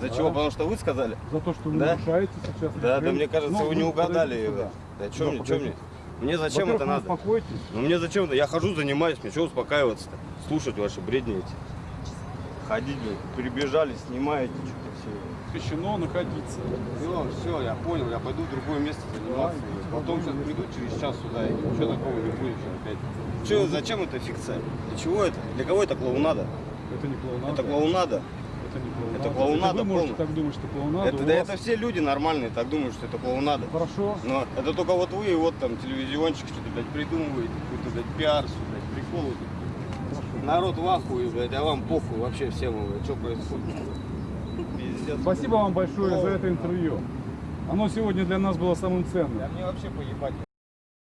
За Да. чего? Потому что вы сказали? За то, что вы Да? нарушаете сейчас. Да, да, мне кажется, Ну, вы не ну, угадали. Да, что Да, мне, что мне? Мне зачем это надо? успокойтесь. Ну мне зачем это? Я хожу, занимаюсь, мне что успокаиваться-то? Слушать ваши бредни эти. Ходить, прибежали, снимаете что-то все. Запрещено находиться. Все, все, я понял, я пойду в другое место заниматься. Потом сейчас приду через час сюда, и ничего такого не будет опять. Че, зачем это фикция? Для чего это? Для кого это клоунада? Это не клоунада. Это клоунада? Это не клоунада. это клоунада вы можете полная. так думать, что клоунада. Это, да вас- это все люди нормальные так думают, что это клоунада. Хорошо. Но это только вот вы и вот там телевизиончик что-то, блядь, придумываете, какой-то, блядь, пиар, блядь, приколы. Народ в ахуе, блядь, а вам похуй вообще всем, блядь, что происходит. Пиздец. Спасибо вам большое за это интервью. Оно сегодня для нас было самым ценным. Да мне вообще поебать.